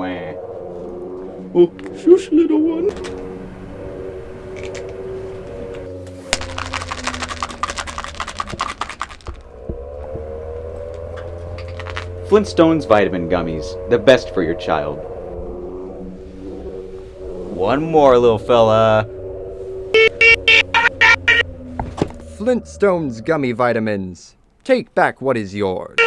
Oh, shush, little one. Flintstones vitamin gummies, the best for your child. One more, little fella. Flintstones gummy vitamins. Take back what is yours.